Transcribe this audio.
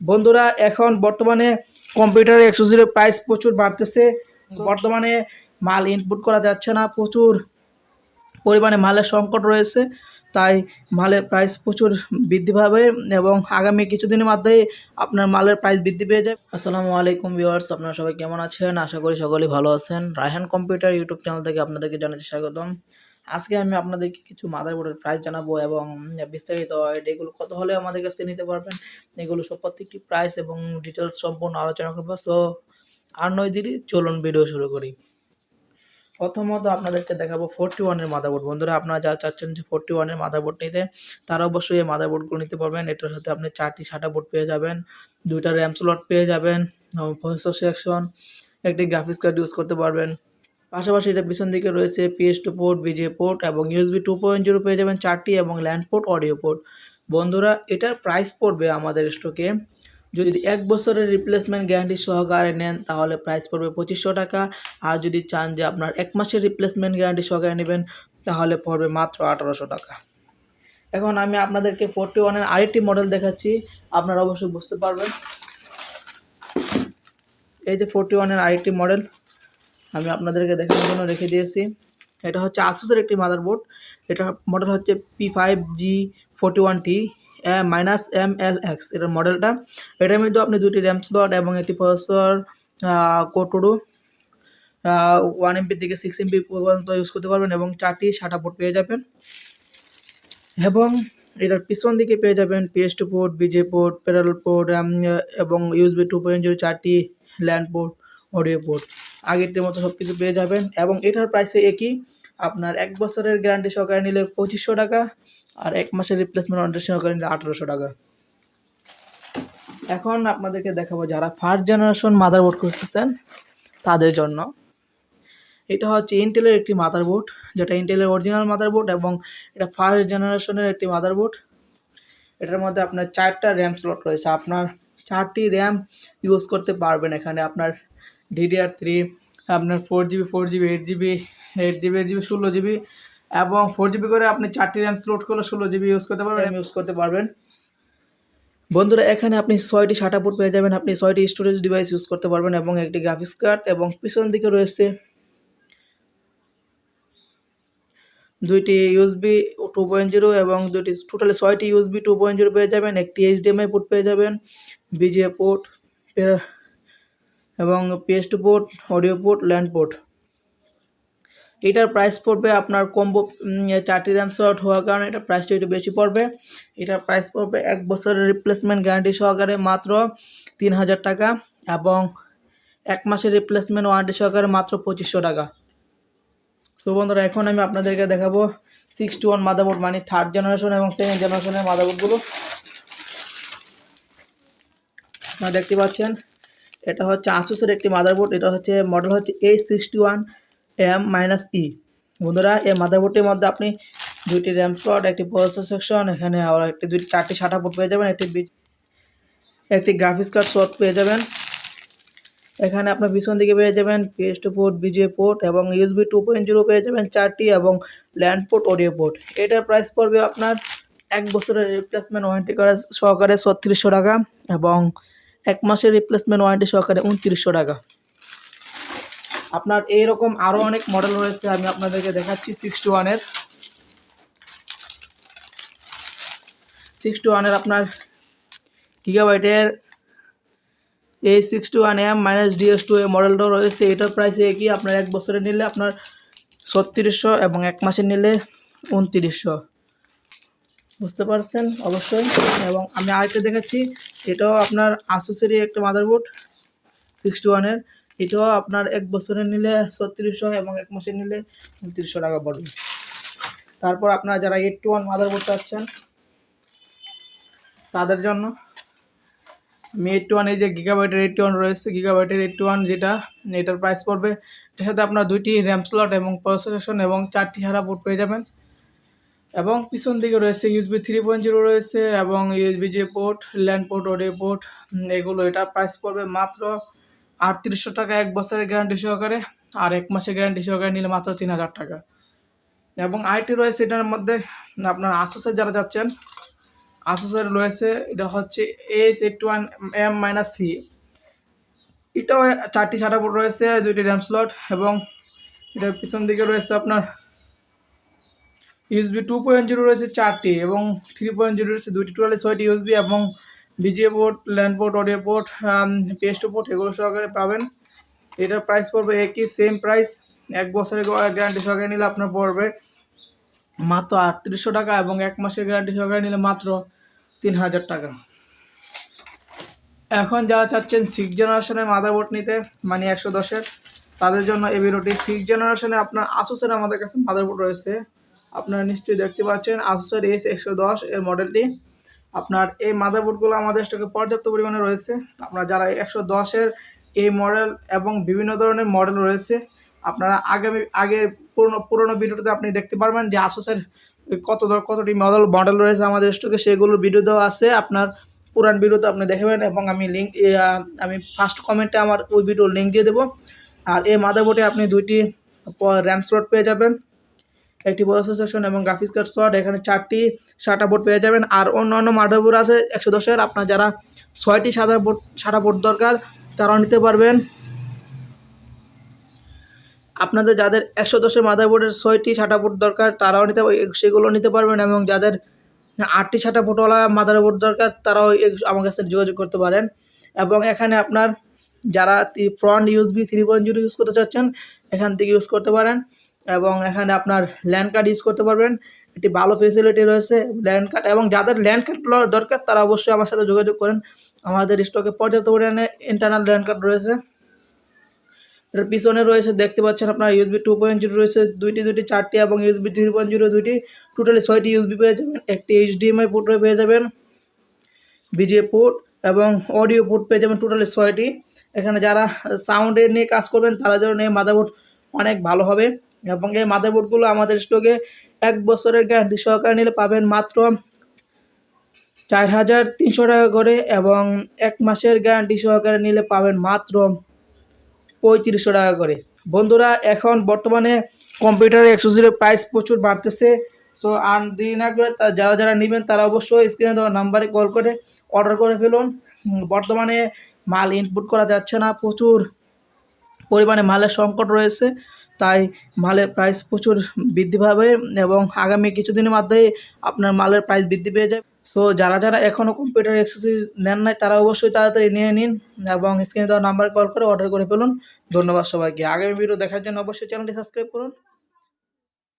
বন্ধুরা এখন বর্তমানে কম্পিউটার অ্যাক্সেসরির প্রাইস প্রচুর বাড়তেছে। বর্তমানে মাল ইনপুট করা যাচ্ছে না প্রচুর পরিমাণে মালের সংকট রয়েছে তাই মালের প্রাইস প্রচুর বৃদ্ধি পাবে এবং আগামী কিছুদিনের মধ্যেই আপনার মালের প্রাইস বৃদ্ধি পেয়ে যাবে। আসসালামু আলাইকুম ভিউয়ার্স আপনারা সবাই কেমন আছেন? আশা করি সকলেই ভালো আছেন। রায়হান কম্পিউটার ইউটিউব চ্যানেল থেকে আপনাদেরকে জানাচ্ছি স্বাগতম। আজকে আমি আপনাদেরকে কিছু মাদারবোর্ডের প্রাইস জানাব এবং বিস্তারিত এগুলো কত হলে আমাদের কাছে নিতে পারবেন, এগুলো সব প্রত্যেকটি প্রাইস এবং ডিটেলস সম্পূর্ণ আলোচনা করব। সো আর নয় দিদি চলুন ভিডিও শুরু করি। প্রথমত আপনাদেরকে দেখাবো ফোরটি ওয়ানের মাদারবোর্ড বন্ধুরা, আপনারা যা চাচ্ছেন যে ফোরটি ওয়ানের মাদারবোর্ড নিতে, তারা অবশ্যই এই মাদারবোর্ডগুলো নিতে পারবেন। এটার সাথে আপনি চারটি সাটা বোর্ড পেয়ে যাবেন, দুইটা র্যাম স্লট পেয়ে যাবেন প্রসেসর সেকশন একটি গ্রাফিক্স কার্ড ইউজ করতে পারবেন পাশাপাশি এটা পিছন দিকে রয়েছে PS two port VGA port এবং ইউএসবি টু পয়েন্ট জিরো পেয়ে যাবেন চারটি এবং ল্যান্ড পোর্ট অডিও পোর্ট বন্ধুরা, এটার প্রাইস পড়বে আমাদের স্টকে যদি এক বছরের রিপ্লেসমেন্ট গ্যারান্টি সহকারে নেন, তাহলে প্রাইস পড়বে পঁচিশশো টাকা। আর যদি চান যে আপনার এক মাসের রিপ্লেসমেন্ট গ্যারান্টি সহকারে নেবেন, তাহলে পড়বে মাত্র আঠারোশো টাকা। এখন আমি আপনাদেরকে ফোরটি ওয়ানের আরেকটি মডেল দেখাচ্ছি। আপনারা অবশ্যই বুঝতে পারবেন। এই যে ফোরটি ওয়ানের আরেকটি মডেল আমি আপনাদেরকে দেখানোর জন্য রেখে দিয়েছি। এটা হচ্ছে আসুসের একটি মাদারবোর্ড এটা মডেল হচ্ছে P five G forty one T minus M L X এটার মডেলটা এটার মধ্যে আপনি দুটি র্যাম স্লট এবং একটি processor core two duo one MP থেকে সিক্স এমপি পর্যন্ত ইউজ করতে পারবেন এবং চারটি সাটা পোর্ট পেয়ে যাবেন। এবং এটার পিছন দিকে পেয়ে যাবেন PS two port VGA port parallel port এবং ইউএসবি টু পয়েন্ট জিরো চারটি ল্যান্ড পোর্ট অডিও পোর্ট আগেরটির মতো সব কিছু পেয়ে যাবেন। এবং এটার প্রাইসে একই, আপনার এক বছরের গ্যারান্টি সহকারে নিলে পঁচিশশো টাকা, আর এক মাসের রিপ্লেসমেন্ট ওয়ারেন্টি সহকারে নিলে আঠারোশো টাকা। এখন আপনাদেরকে দেখাবো যারা ফার্স্ট জেনারেশন মাদারবোর্ড খুঁজতেছেন, তাদের জন্য। এটা হচ্ছে ইন্টেলের একটি মাদারবোর্ড যেটা ইন্টেলের অরিজিনাল মাদারবোর্ড এবং এটা ফার্স্ট জেনারেশনের একটি মাদারবোর্ড এটার মধ্যে আপনার চারটা র্যাম স্লট রয়েছে। আপনার চারটি র্যাম ইউজ করতে পারবেন এখানে। আপনার ডিডিআর থ্রি আপনার four GB four GB eight GB eight GB eight GB ষোলো জিবি এবং ফোর জিবি করে আপনি চারটি র্যাম স্লোড করলে ষোলো জিবি ইউজ করতে পারবেন। ইউজ করতে পারবেন। বন্ধুরা এখানে আপনি ছয়টি সাটা পোর্ট পেয়ে যাবেন। আপনি ছয়টি স্টোরেজ ডিভাইস ইউজ করতে পারবেন এবং একটি গ্রাফিক্স কার্ড এবং পিছন দিকে রয়েছে দুইটি ইউএসবি টু পয়েন্ট জিরো এবং দুইটি টোটালি ছয়টি ইউএসবি টু পয়েন্ট জিরো পেয়ে যাবেন। একটি এইচডিএমআই পোর্ট পেয়ে যাবেন বিজিএ পোর্ট এবং PS two port audio port LAN port এটার প্রাইস পড়বে আপনার কম্বো চারটি র্যাম শর্ট হওয়ার কারণে এটা প্রাইসটা একটু বেশি পড়বে। এটার প্রাইস পড়বে এক বছরের রিপ্লেসমেন্ট গ্যারান্টি সহকারে মাত্র তিন হাজার টাকা এবং এক মাসের রিপ্লেসমেন্ট ওয়ারেন্টি সহকারে মাত্র পঁচিশশো টাকা। তো বন্ধুরা, এখন আমি আপনাদেরকে দেখাবো সিক্স টু ওয়ান মাদারবোর্ড মানে থার্ড জেনারেশন এবং সেকেন্ড জেনারেশনের মাদারবোর্ডগুলো আপনারা দেখতে পাচ্ছেন এটা হচ্ছে আসুসের একটি মাদারবোর্ড এটা হচ্ছে মডেল হচ্ছে A sixty one M minus E বন্ধুরা, এই মাদারবোর্ডটির মধ্যে আপনি দুইটি র্যাম স্লট একটি প্রসেসর সেকশন এখানে আবার একটি দুই চারটি সাটা পোর্ট পেয়ে যাবেন, একটি একটি গ্রাফিক্স কার্ড শট পেয়ে যাবেন। এখানে আপনার পিছন দিকে পেয়ে যাবেন PS two port VGA port এবং ইউএসবি টু পয়েন্ট জিরো পেয়ে যাবেন চারটি এবং ল্যান্ড পোর্ট অডিও পোর্ট এটার প্রাইস পড়বে আপনার এক বছরের রিপ্লেসমেন্ট ওয়ারেন্টি করা সহকারে ছত্রিশশো টাকা এবং এক মাসের রিপ্লেসমেন্ট ওয়ারেন্টি সহকারে উনত্রিশশো টাকা। আপনার এইরকম আরও অনেক মডেল রয়েছে, আমি আপনাদেরকে দেখাচ্ছি সিক্সটি ওয়ানের সিক্সটি ওয়ানের আপনার গিগাবাইটের এই sixty one M minus DS two A মডেলটাও রয়েছে। এটার প্রাইস একই আপনার এক বছরে নিলে আপনার ছত্রিশশো এবং এক মাসে নিলে উনত্রিশশো। বুঝতে পারছেন? অবশ্যই। এবং আমি আরেকটা দেখাচ্ছি এটাও আপনার আসুসেরই একটা মাদারবোর্ড সিক্সটি ওয়ানের এটাও আপনার এক বছরে নিলে ছত্রিশশো এবং এক মাসে নিলে উনত্রিশশো টাকা পড়বে। তারপর আপনারা যারা এইট টু ওয়ান মাদারবোর্ড চাচ্ছেন, তাদের জন্য আমি এইট টু ওয়ান এই যে গিগাবাইটের এইট টু ওয়ান রয়েছে গিগাবাইটের এইট টু ওয়ান যেটা, এটার প্রাইস পড়বে। এটার সাথে আপনার দুইটি র্যাম স্লট এবং প্রসেসন এবং চারটি সারা পোর্ট পেয়ে যাবেন। এবং পিছন দিকে রয়েছে ইউএসবি থ্রি পয়েন্ট জিরো রয়েছে এবং ইউএসবি যে port LAN port audio port এগুলো, এটা প্রাইস পড়বে মাত্র আটত্রিশশো টাকা এক বছরের গ্যারান্টি সহকারে আর এক মাসের গ্যারান্টি সহকারে নিলে মাত্র তিন হাজার টাকা। এবং আইটি রয়েছে এটার মধ্যে, আপনার আসুসের যারা যাচ্ছেন আসুসের রয়েছে, এটা হচ্ছে S eight one M minus C এটাও চারটি ছাটা বোর্ড রয়েছে, দুইটি র্যাম স্লট এবং এটার পিছন দিকে রয়েছে আপনার ইউএসবি টু পয়েন্ট জিরো রয়েছে চারটি এবং থ্রি পয়েন্ট জিরো রয়েছে দুইটি। টোটালি ছয়টি ইউএসবি এবং VGA port LAN port audio port PS two port এগুলো সহকারে পাবেন। এটার প্রাইস পড়বে একই সেম প্রাইস এক বছরের গ্যারান্টি সহকারে নিলে আপনার পড়বে মাত্র আটত্রিশশো টাকা এবং এক মাসের গ্যারান্টি সহকারে নিলে মাত্র তিন হাজার টাকা। এখন যারা চাচ্ছেন সিক্স জেনারেশনের মাদারবোর্ড নিতে মানে একশো দশের, তাদের জন্য এই ভিডিওটি সিক্স জেনারেশনে আপনার আসুসের আমাদের কাছে মাদারবোর্ড রয়েছে। আপনারা নিশ্চয়ই দেখতে পাচ্ছেন আসুসের এস একশো দশ এর মডেলটি আপনার এই মাদারবোর্ডগুলো আমাদের স্টকে পর্যাপ্ত পরিমাণে রয়েছে। আপনারা যারা একশো দশের এই মডেল এবং বিভিন্ন ধরনের মডেল রয়েছে, আপনারা আগামী, আগের পুরনো, পুরোনো ভিডিওতে আপনি দেখতে পারবেন যে আসুসের কত কতটি মডেল মডেল রয়েছে আমাদের স্টকে সেগুলোর ভিডিও দেওয়া আছে। আপনার পুরান ভিডিওতে আপনি দেখবেন এবং আমি লিঙ্ক আমি ফার্স্ট কমেন্টে আমার ওই ভিডিওর লিঙ্ক দিয়ে দেবো। আর এই মাদারবোর্ডে আপনি দুইটি র্যাম স্লট পেয়ে যাবেন। একটি প্রসেসর সেকশন এবং গ্রাফিক্স কার্ড স্লট এখানে চারটি সাটা বোর্ড পেয়ে যাবেন। আর অন্যান্য মাদারবোর্ড আছে, একশো দশের। আপনার যারা ছয়টি সাদা বোর্ড সাটা বোর্ড দরকার, তারাও নিতে পারবেন। আপনাদের যাদের একশো দশের মাদারবোর্ডের ছয়টি সাটা বোর্ড দরকার, তারাও নিতে সেগুলো নিতে পারবেন এবং যাদের আটটি সাটা বোর্ডওয়ালা মাদারবোর্ড দরকার, তারাও আমার কাছে যোগাযোগ করতে পারেন। এবং এখানে আপনার যারা front USB three point zero use করতে চাচ্ছেন, এখান থেকে ইউজ করতে পারেন। এবং এখানে আপনার ল্যান্ড কার্ড ইউজ করতে পারবেন। একটি ভালো ফেসিলিটি রয়েছে ল্যান্ড কার্ড এবং যাদের ল্যান্ড কার্ড দরকার, তারা অবশ্যই আমার সাথে যোগাযোগ করেন। আমাদের স্টকে পর্যাপ্ত পরিমাণে ইন্টারনাল ল্যান্ড কার্ড রয়েছে। এর পিছনে রয়েছে, দেখতে পাচ্ছেন আপনার ইউএসবি টু পয়েন্ট জিরো রয়েছে, দুইটি দুইটি, চারটি এবং ইউএসবি থ্রি পয়েন্ট জিরো দুইটি। টোটালি ছয়টি ইউএসবি পেয়ে যাবেন, একটি এইচডিএমআই পোর্ট পেয়ে যাবেন বিজে পোর্ট এবং অডিও পোর্ট পেয়ে যাবেন টোটালি ছয়টি। এখানে যারা সাউন্ডের নিয়ে কাজ করবেন, তারা জন্য এই মাদারবোর্ড অনেক ভালো হবে। এবং এই মাদারবোর্ডগুলো আমাদের স্টকে এক বছরের গ্যারান্টি সহকারে নিলে পাবেন মাত্র চার হাজার তিনশো টাকা করে এবং এক মাসের গ্যারান্টি সহকারে নিলে পাবেন মাত্র পঁয়ত্রিশশো টাকা করে। বন্ধুরা, এখন বর্তমানে কম্পিউটার এক্সেসরির প্রাইস প্রচুর বাড়তেছে। সো, আর দেরি না করে যারা যারা নেবেন তারা অবশ্যই স্ক্রিনে দেওয়া নাম্বারে কল করে অর্ডার করে ফেলুন। বর্তমানে মাল ইনপুট করা যাচ্ছে না। প্রচুর পরিমাণে মালের সংকট রয়েছে। তাই মালের প্রাইস প্রচুর বৃদ্ধি পাবে এবং আগামী কিছুদিনের মধ্যেই আপনার মালের প্রাইস বৃদ্ধি পেয়ে যাবে। সো যারা যারা এখনও কম্পিউটার এক্সেসরিজ নেন নাই, তারা অবশ্যই তাড়াতাড়ি নিয়ে নিন এবং স্ক্রিনে দেওয়া নাম্বারে কল করে অর্ডার করে ফেলুন। ধন্যবাদ সবাইকে। আগামী ভিডিও দেখার জন্য অবশ্যই চ্যানেলটি সাবস্ক্রাইব করুন।